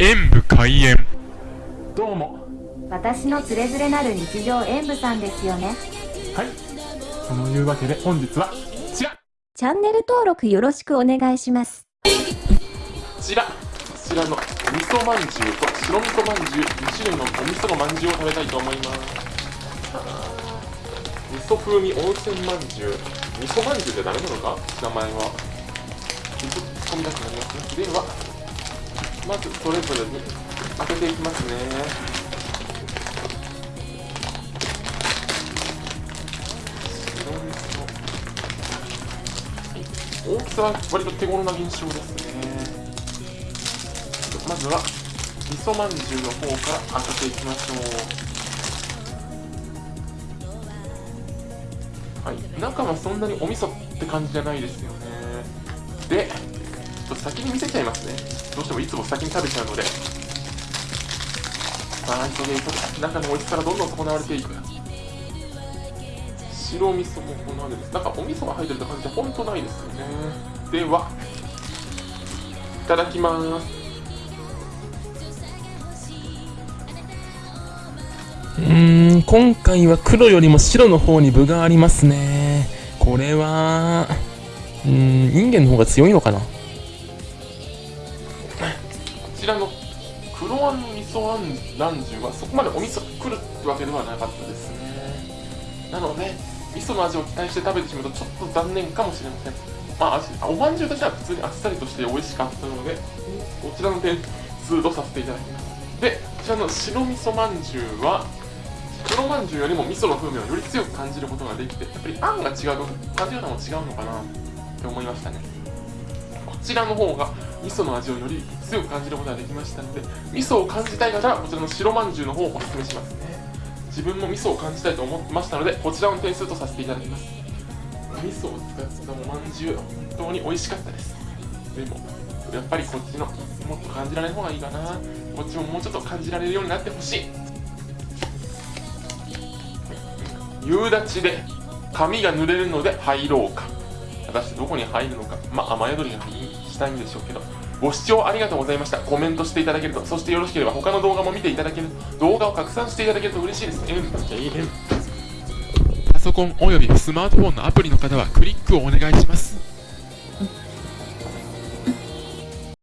演武開演。どうも。私のつれづれなる日常演舞さんですよね。はい。そのいうわけで本日はこちら。こチャンネル登録よろしくお願いします。ちら。こちらのお味噌まんじゅうと白味噌まんじゅう2種類のお味噌のまんじゅうを食べたいと思います味噌風味温泉まんじゅう。味噌まんじゅうってダメなのか？名前は。突っ込みたくなりますね。ではまずそれぞれに開けていきますね。白味噌大きさは割と手頃な印象ですね。まずは味噌まんじゅうの方から開けていきましょう。はい中はそんなにお味噌って感じじゃないですよね。でちょっと先に見せちゃいますね。どうしてもいつも先に食べちゃうので。さあ急いで急いで中の美味しさがどんどん損なわれていく。白味噌もこのようです。なんかお味噌が入ってるって感じでほんとないですよね。ではいただきます。うーん、今回は黒よりも白の方に分がありますね。これは、うーん、インゲンの方が強いのかな。らの黒あん味噌あんランジュはそこまでお味噌が来るってわけではなかったです。ねなので味噌の味を期待して食べてしまうとちょっと残念かもしれません。まあ味おまんじゅうとしては普通にあっさりとして美味しかったのでこちらの点数とさせていただきます。でこちらの白味噌まんじゅうは黒まんじゅうよりも味噌の風味をより強く感じることができてやっぱりあんが違う分感じ方も違うのかなって思いましたね。こちらの方が味噌の味をより強く感じることができましたので味噌を感じたい方はこちらの白まんじゅうの方をおすすめしますね。自分も味噌を感じたいと思ってましたのでこちらの点数とさせていただきます。味噌を使ったおまんじゅう本当に美味しかったです。でもやっぱりこっちのもっと感じられる方がいいかな。こっちももうちょっと感じられるようになってほしい。夕立で髪が濡れるので入ろうか。果たしてどこに入るのか。まあ雨宿りがいい。したいんでしょうけどご視聴ありがとうございました。コメントしていただけると。そしてよろしければ他の動画も見ていただける。動画を拡散していただけると嬉しいです。ね。パソコンおよびスマートフォンのアプリの方はクリックをお願いします